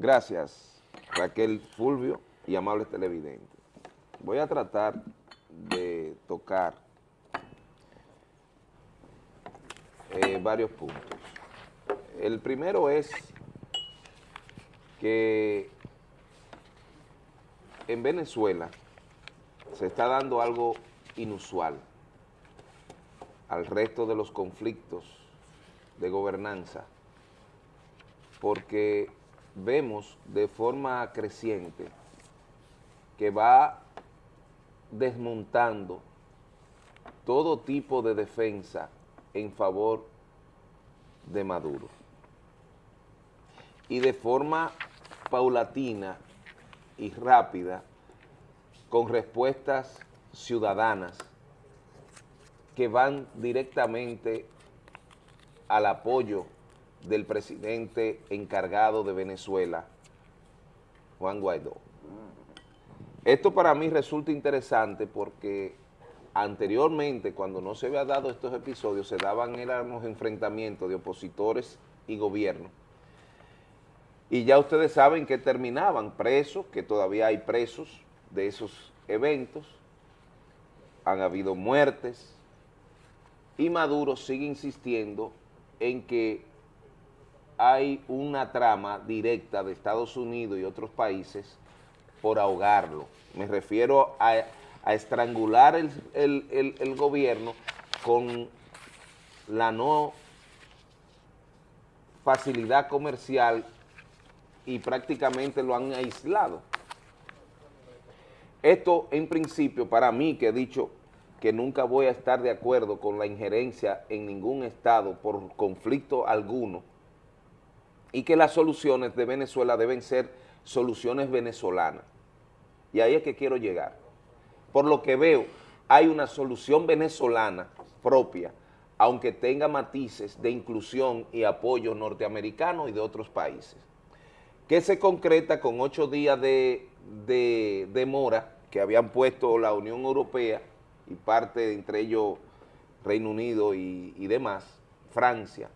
Gracias, Raquel Fulvio y amables televidentes. Voy a tratar de tocar eh, varios puntos. El primero es que en Venezuela se está dando algo inusual al resto de los conflictos de gobernanza, porque vemos de forma creciente que va desmontando todo tipo de defensa en favor de Maduro. Y de forma paulatina y rápida, con respuestas ciudadanas que van directamente al apoyo del presidente encargado de Venezuela, Juan Guaidó. Esto para mí resulta interesante porque anteriormente, cuando no se había dado estos episodios, se daban éramos enfrentamientos de opositores y gobierno. Y ya ustedes saben que terminaban presos, que todavía hay presos de esos eventos, han habido muertes, y Maduro sigue insistiendo en que hay una trama directa de Estados Unidos y otros países por ahogarlo. Me refiero a, estrangular el, gobierno con la no facilidad comercial y prácticamente lo han aislado. Esto en principio para mí que he dicho que nunca voy a estar de acuerdo con la injerencia en ningún estado por conflicto alguno y que las soluciones de Venezuela deben ser soluciones venezolanas. Y ahí es que quiero llegar. Por lo que veo, hay una solución venezolana propia, aunque tenga matices de inclusión y apoyo norteamericano y de otros países, que se concreta con ocho días de, demora que habían puesto la Unión Europea y parte, entre ellos Reino Unido y, y demás, Francia,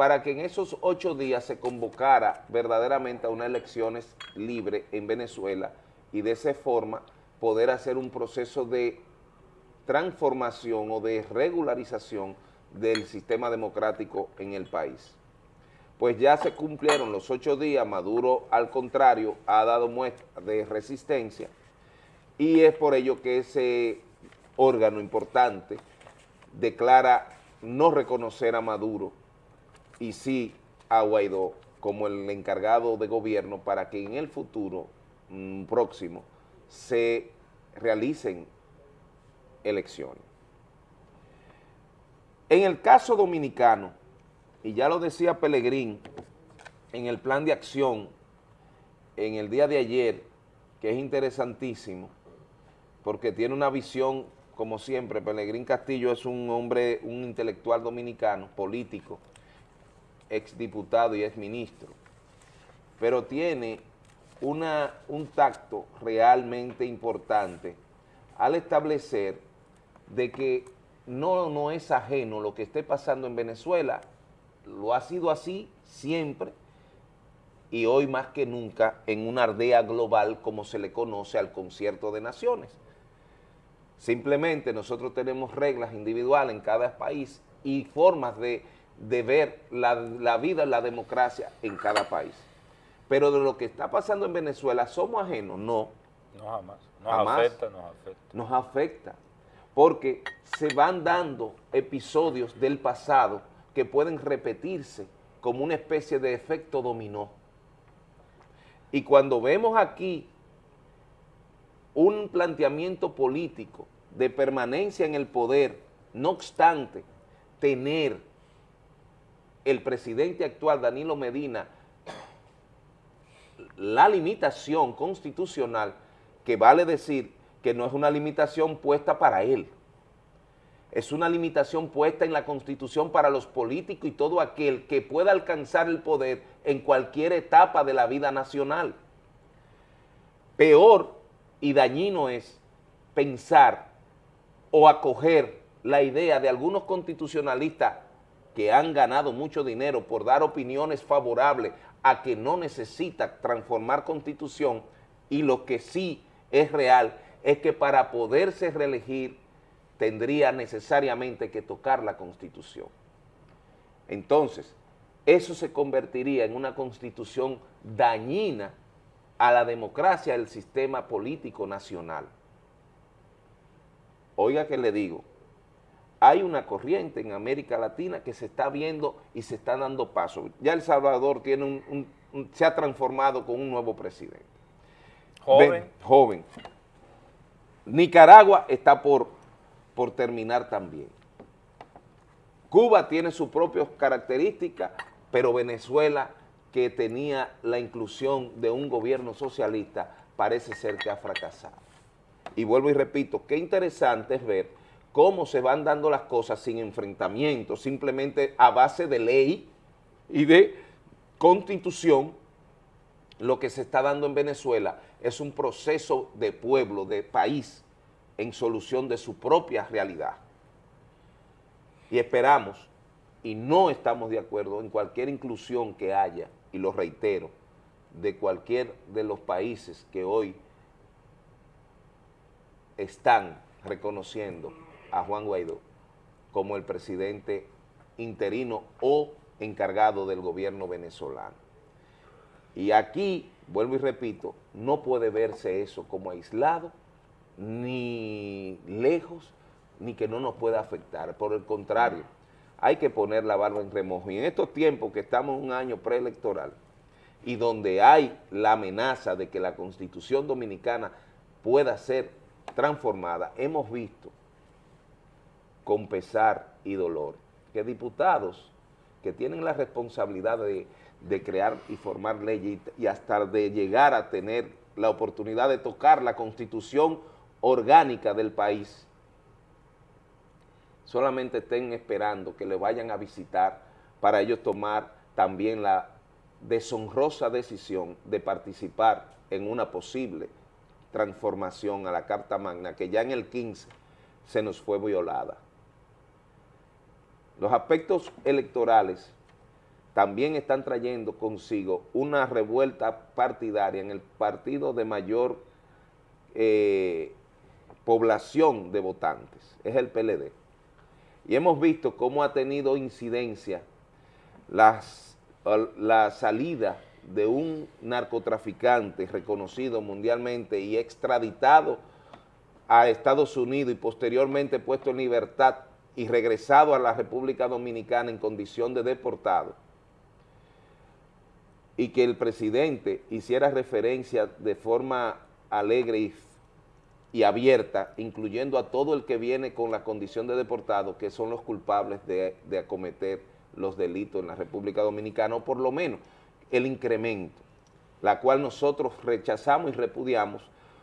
para que en esos ocho días se convocara verdaderamente a unas elecciones libres en Venezuela y de esa forma poder hacer un proceso de transformación o de regularización del sistema democrático en el país. Pues ya se cumplieron los ocho días, Maduro al contrario ha dado muestra de resistencia y es por ello que ese órgano importante declara no reconocer a Maduro y sí a Guaidó como el encargado de gobierno para que en el futuro mm, próximo se realicen elecciones. En el caso dominicano, y ya lo decía Pelegrín en el plan de acción en el día de ayer, que es interesantísimo, porque tiene una visión, como siempre, Pelegrín Castillo es un hombre, un intelectual dominicano, político, exdiputado y exministro, pero tiene una, un tacto realmente importante al establecer de que no, no es ajeno lo que esté pasando en Venezuela, lo ha sido así siempre, y hoy más que nunca en una aldea global como se le conoce al concierto de naciones. Simplemente nosotros tenemos reglas individuales en cada país y formas de, ver la, la vida, la democracia en cada país. Pero de lo que está pasando en Venezuela, ¿somos ajenos? No. No jamás. Nos afecta, nos afecta. Nos afecta, porque se van dando episodios del pasado que pueden repetirse como una especie de efecto dominó. Y cuando vemos aquí un planteamiento político de permanencia en el poder, no obstante tener el presidente actual, Danilo Medina, la limitación constitucional, que vale decir que no es una limitación puesta para él, es una limitación puesta en la Constitución para los políticos y todo aquel que pueda alcanzar el poder en cualquier etapa de la vida nacional. Peor y dañino es pensar o acoger la idea de algunos constitucionalistas que han ganado mucho dinero por dar opiniones favorables a que no necesita transformar constitución y lo que sí es real es que para poderse reelegir tendría necesariamente que tocar la constitución. Entonces, eso se convertiría en una constitución dañina a la democracia del sistema político nacional. Oiga que le digo, hay una corriente en América Latina que se está viendo y se está dando paso. Ya El Salvador tiene un, se ha transformado con un nuevo presidente. Joven. joven. Nicaragua está por, por terminar también. Cuba tiene sus propias características, pero Venezuela, que tenía la inclusión de un gobierno socialista, parece ser que ha fracasado. Y vuelvo y repito, qué interesante es ver cómo se van dando las cosas sin enfrentamiento, simplemente a base de ley y de constitución, lo que se está dando en Venezuela es un proceso de pueblo, de país, en solución de su propia realidad. Y esperamos, y no estamos de acuerdo en cualquier inclusión que haya, y lo reitero, de cualquier de los países que hoy están reconociendo a Juan Guaidó como el presidente interino o encargado del gobierno venezolano. Y aquí, vuelvo y repito, no puede verse eso como aislado, ni lejos, ni que no nos pueda afectar. Por el contrario, hay que poner la barba en remojo. Y en estos tiempos que estamos un año preelectoral y donde hay la amenaza de que la Constitución Dominicana pueda ser transformada, hemos visto con pesar y dolor, que diputados que tienen la responsabilidad de, crear y formar leyes y, hasta de llegar a tener la oportunidad de tocar la constitución orgánica del país, solamente estén esperando que le vayan a visitar para ellos tomar también la deshonrosa decisión de participar en una posible transformación a la Carta Magna que ya en el 15 se nos fue violada. Los aspectos electorales también están trayendo consigo una revuelta partidaria en el partido de mayor eh, población de votantes, es el PLD. Y hemos visto cómo ha tenido incidencia la salida de un narcotraficante reconocido mundialmente y extraditado a Estados Unidos y posteriormente puesto en libertad y regresado a la República Dominicana en condición de deportado y que el presidente hiciera referencia de forma alegre y, abierta, incluyendo a todo el que viene con la condición de deportado, que son los culpables de, de acometer los delitos en la República Dominicana, o por lo menos el incremento, la cual nosotros rechazamos y repudiamos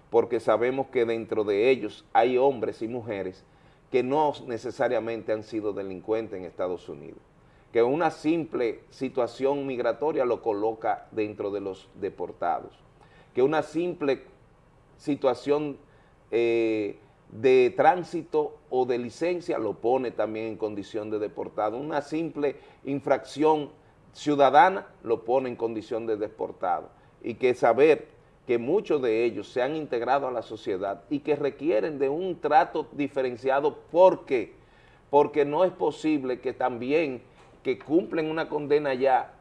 porque sabemos que dentro de ellos hay hombres y mujeres que no necesariamente han sido delincuentes en Estados Unidos, que una simple situación migratoria lo coloca dentro de los deportados, que una simple situación eh, de tránsito o de licencia lo pone también en condición de deportado, una simple infracción ciudadana lo pone en condición de deportado, y que saber que muchos de ellos se han integrado a la sociedad y que requieren de un trato diferenciado. ¿Por qué? Porque no es posible que también que cumplen una condena ya,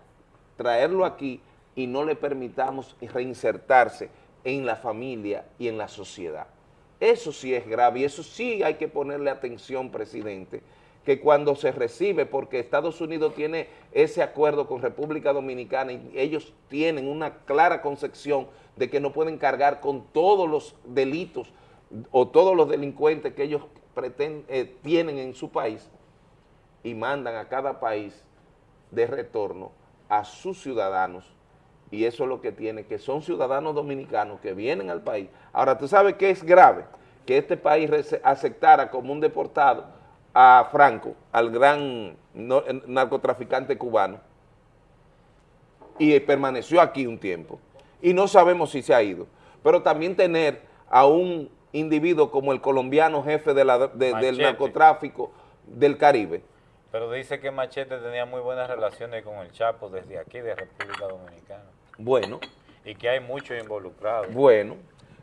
traerlo aquí y no le permitamos reinsertarse en la familia y en la sociedad. Eso sí es grave y eso sí hay que ponerle atención, presidente, que cuando se recibe, porque Estados Unidos tiene ese acuerdo con República Dominicana y ellos tienen una clara concepción de que no pueden cargar con todos los delitos o todos los delincuentes que ellos pretenden, eh, tienen en su país y mandan a cada país de retorno a sus ciudadanos y eso es lo que tiene, que son ciudadanos dominicanos que vienen al país. Ahora, ¿tú sabes qué es grave? Que este país aceptara como un deportado a Franco, al gran narcotraficante cubano, y permaneció aquí un tiempo, y no sabemos si se ha ido, pero también tener a un individuo como el colombiano jefe del narcotráfico del Caribe, Pero dice que Machete tenía muy buenas relaciones con el Chapo desde aquí, de República Dominicana. Bueno. Y que hay muchos involucrados. Bueno.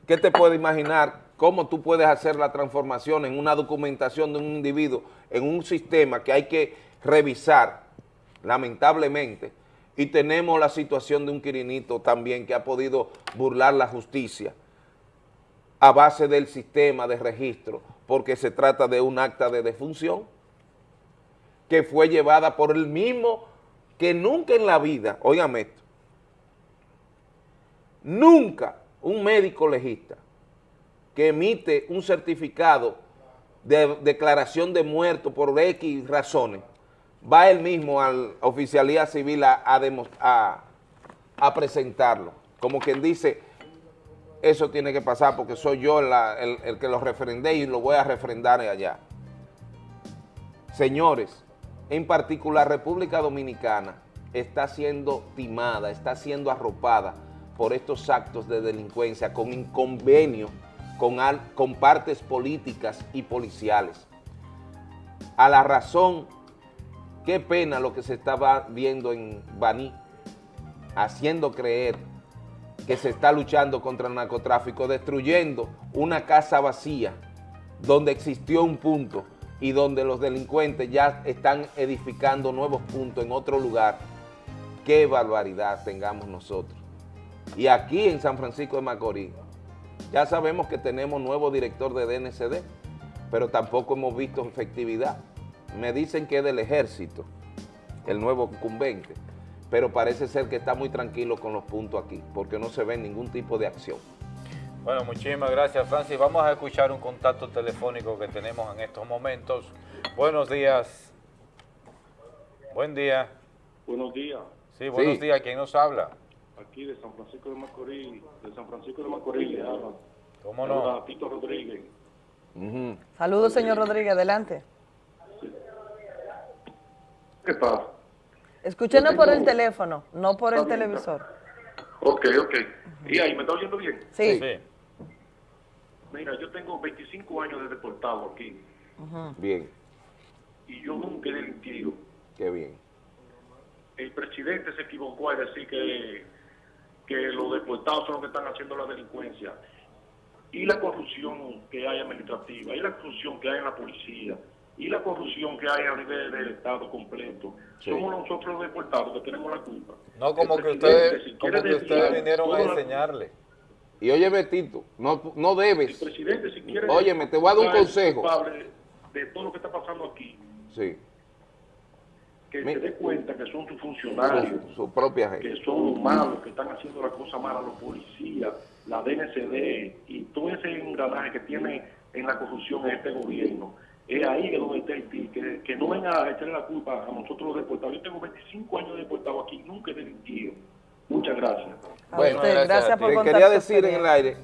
¿Qué te puedes imaginar cómo tú puedes hacer la transformación en una documentación de un individuo, en un sistema que hay que revisar, lamentablemente, y tenemos la situación de un Quirinito también que ha podido burlar la justicia a base del sistema de registro, porque se trata de un acta de defunción que fue llevada por el mismo que nunca en la vida, óigame esto, nunca un médico legista que emite un certificado de declaración de muerto por X razones, va él mismo a la oficialía civil a, a, presentarlo. Como quien dice, eso tiene que pasar porque soy yo el, que lo refrendé y lo voy a refrendar allá. Señores, en particular República Dominicana está siendo timada, está siendo arropada por estos actos de delincuencia con inconvenio con, con partes políticas y policiales. A la razón, qué pena lo que se estaba viendo en Baní, haciendo creer que se está luchando contra el narcotráfico, destruyendo una casa vacía donde existió un punto y donde los delincuentes ya están edificando nuevos puntos en otro lugar. Qué barbaridad tengamos nosotros. Y aquí en San Francisco de Macorís, ya sabemos que tenemos nuevo director de DNCD, pero tampoco hemos visto efectividad. Me dicen que es del ejército, el nuevo incumbente, pero parece ser que está muy tranquilo con los puntos aquí, porque no se ve ningún tipo de acción. Bueno, muchísimas gracias, Francis. Vamos a escuchar un contacto telefónico que tenemos en estos momentos. Buenos días. Buen día. Buenos días. Sí, buenos días. ¿Quién nos habla? Aquí de San Francisco de Macorís, de San Francisco de Macorís, ¿Cómo no? Tito Rodríguez. Saludos, señor Rodríguez, adelante. ¿Qué pasa? Escúchenos por el teléfono, no por el televisor. Ok, ok. ¿Y ahí me está oyendo bien? Sí. Mira, yo tengo 25 años de deportado aquí. Bien. Y yo nunca he delinquido. Qué bien. El presidente se equivocó al decir que que los deportados son los que están haciendo la delincuencia. Y la corrupción que hay administrativa, y la corrupción que hay en la policía, y la corrupción que hay a nivel del Estado completo. Somos nosotros los deportados que tenemos la culpa. No como que ustedes, como que ustedes vinieron a enseñarle. Y oye, Betito, no, no debes. El presidente, si quiere... Óyeme, te voy a dar un consejo. De todo lo que está pasando aquí. Sí que se dé cuenta que son sus funcionarios, su, propia gente. que son los malos, que están haciendo las cosas malas, los policías, la DNCD y todo ese engranaje que tiene en la corrupción en este gobierno. Es ahí que donde está el que, que no venga a echarle la culpa a nosotros los deportados. Yo tengo 25 años de deportado aquí, nunca he delinquido. Muchas gracias. bueno, gracias, por contar quería decir en el aire,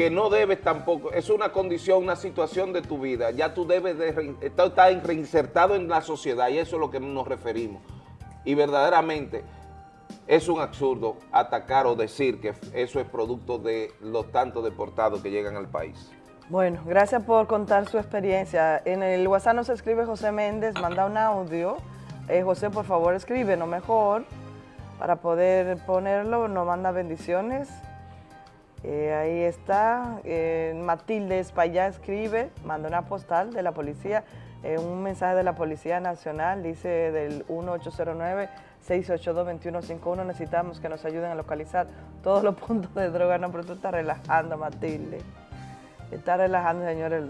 que no debes tampoco, es una condición, una situación de tu vida, ya tú debes de estar reinsertado en la sociedad y eso es lo que nos referimos. Y verdaderamente es un absurdo atacar o decir que eso es producto de los tantos deportados que llegan al país. Bueno, gracias por contar su experiencia. En el WhatsApp nos escribe José Méndez, manda un audio. Eh, José, por favor, escribe, no mejor, para poder ponerlo, nos manda bendiciones. Eh, ahí está, eh, Matilde Espallá escribe, manda una postal de la policía, eh, un mensaje de la Policía Nacional, dice del 1809-682-2151, necesitamos que nos ayuden a localizar todos los puntos de droga. No, pero tú estás relajando, Matilde. Está relajando, señores,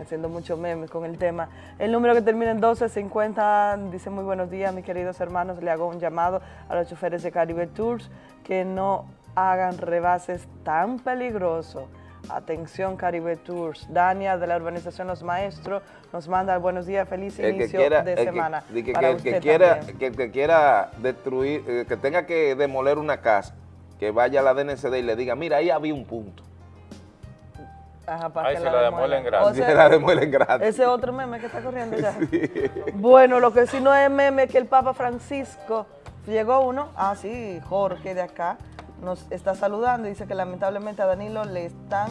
haciendo muchos memes con el tema. El número que termina en 1250 dice muy buenos días, mis queridos hermanos. Le hago un llamado a los choferes de Caribe Tours que no hagan rebases tan peligrosos. Atención Caribe Tours. Dania de la urbanización Los Maestros nos manda buenos días, feliz inicio de semana. Que, que, quiera, que, quiera destruir, eh, que tenga que demoler una casa, que vaya a la DNCD y le diga, mira, ahí había un punto. Ajá, para Ahí se la, demuelen gratis. se la demuelen gratis. Ese otro meme que está corriendo ya. Bueno, lo que sí no es meme que el Papa Francisco, llegó uno, ah sí, Jorge de acá, nos está saludando. Dice que lamentablemente a Danilo le están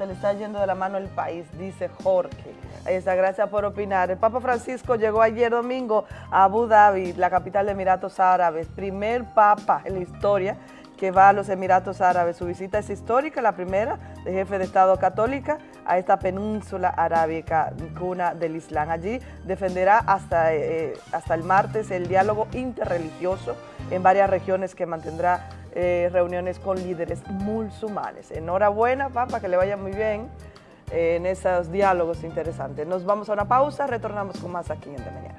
se le está yendo de la mano el país, dice Jorge. Ahí está, gracias por opinar. El Papa Francisco llegó ayer domingo a Abu Dhabi, la capital de Emiratos Árabes, primer papa en la historia que va a los Emiratos Árabes. Su visita es histórica, la primera de jefe de Estado católica a esta península arábica, cuna del Islam. Allí defenderá hasta, eh, hasta el martes el diálogo interreligioso en varias regiones que mantendrá eh, reuniones con líderes musulmanes. Enhorabuena, Papa, que le vaya muy bien eh, en esos diálogos interesantes. Nos vamos a una pausa, retornamos con más aquí en De Mañana.